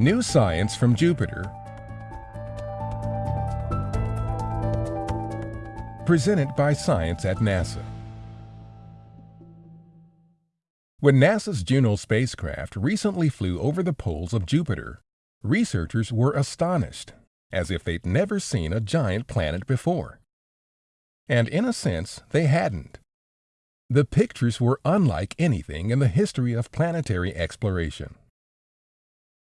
New Science from Jupiter Presented by Science at NASA When NASA's Juno spacecraft recently flew over the poles of Jupiter, researchers were astonished, as if they'd never seen a giant planet before. And in a sense, they hadn't. The pictures were unlike anything in the history of planetary exploration.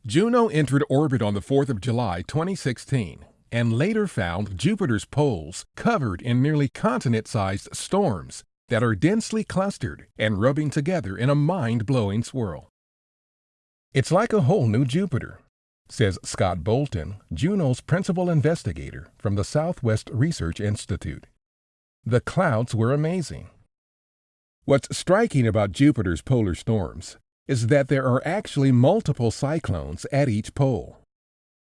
Juno entered orbit on the 4th of July 2016 and later found Jupiter's poles covered in nearly continent-sized storms that are densely clustered and rubbing together in a mind-blowing swirl. It's like a whole new Jupiter, says Scott Bolton, Juno's principal investigator from the Southwest Research Institute. The clouds were amazing. What's striking about Jupiter's polar storms is that there are actually multiple cyclones at each pole.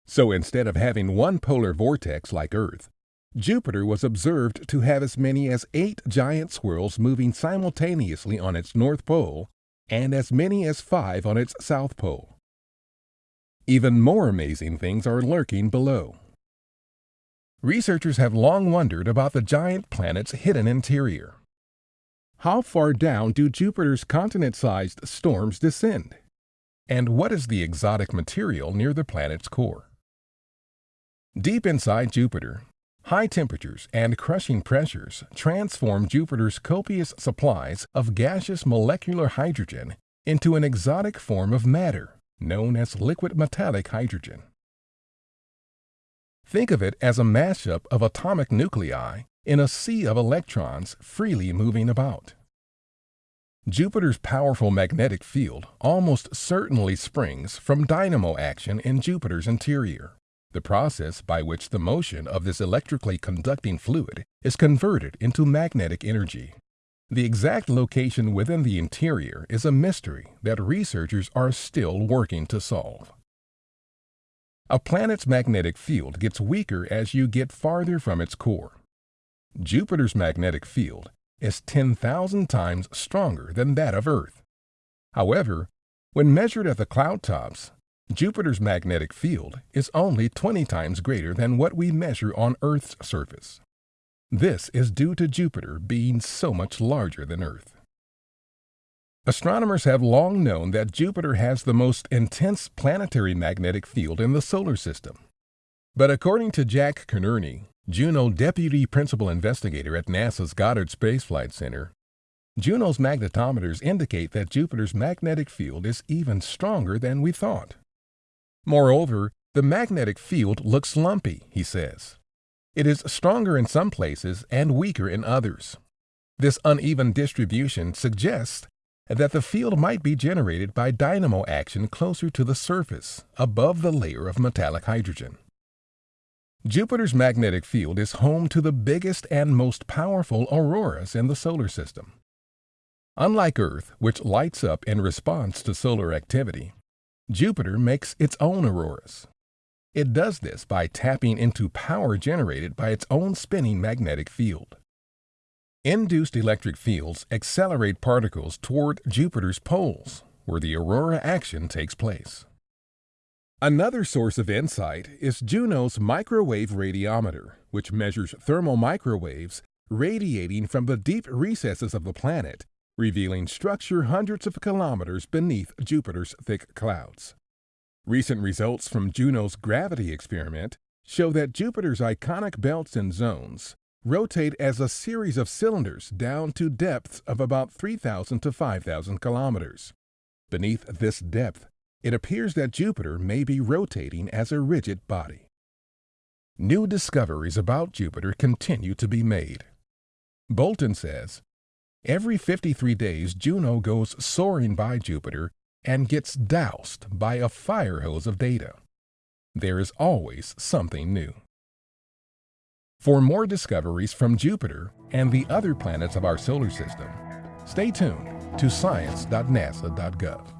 So instead of having one polar vortex like Earth, Jupiter was observed to have as many as eight giant swirls moving simultaneously on its north pole and as many as five on its south pole. Even more amazing things are lurking below. Researchers have long wondered about the giant planet's hidden interior. How far down do Jupiter's continent-sized storms descend? And what is the exotic material near the planet's core? Deep inside Jupiter, high temperatures and crushing pressures transform Jupiter's copious supplies of gaseous molecular hydrogen into an exotic form of matter known as liquid metallic hydrogen. Think of it as a mashup of atomic nuclei in a sea of electrons freely moving about. Jupiter's powerful magnetic field almost certainly springs from dynamo action in Jupiter's interior, the process by which the motion of this electrically conducting fluid is converted into magnetic energy. The exact location within the interior is a mystery that researchers are still working to solve. A planet's magnetic field gets weaker as you get farther from its core. Jupiter's magnetic field is 10,000 times stronger than that of Earth. However, when measured at the cloud tops, Jupiter's magnetic field is only 20 times greater than what we measure on Earth's surface. This is due to Jupiter being so much larger than Earth. Astronomers have long known that Jupiter has the most intense planetary magnetic field in the solar system. But according to Jack Connerney, Juno Deputy Principal Investigator at NASA's Goddard Space Flight Center, Juno's magnetometers indicate that Jupiter's magnetic field is even stronger than we thought. Moreover, the magnetic field looks lumpy, he says. It is stronger in some places and weaker in others. This uneven distribution suggests that the field might be generated by dynamo action closer to the surface, above the layer of metallic hydrogen. Jupiter's magnetic field is home to the biggest and most powerful auroras in the solar system. Unlike Earth, which lights up in response to solar activity, Jupiter makes its own auroras. It does this by tapping into power generated by its own spinning magnetic field. Induced electric fields accelerate particles toward Jupiter's poles, where the aurora action takes place. Another source of insight is Juno's microwave radiometer, which measures thermal microwaves radiating from the deep recesses of the planet, revealing structure hundreds of kilometers beneath Jupiter's thick clouds. Recent results from Juno's gravity experiment show that Jupiter's iconic belts and zones rotate as a series of cylinders down to depths of about 3,000 to 5,000 kilometers. Beneath this depth, it appears that Jupiter may be rotating as a rigid body. New discoveries about Jupiter continue to be made. Bolton says, Every 53 days, Juno goes soaring by Jupiter and gets doused by a fire hose of data. There is always something new. For more discoveries from Jupiter and the other planets of our solar system, stay tuned to science.nasa.gov.